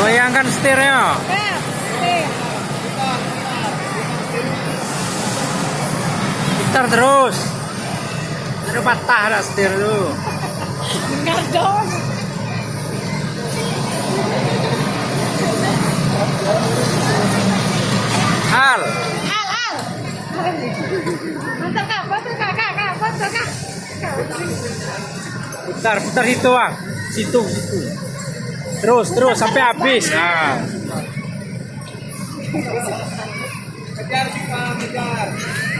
goyangkan setirnya putar terus. Jangan patah lah setir dulu Dengar dong. putar putar itu bang. Situ situ. Terus terus sampai habis. Nah. nah.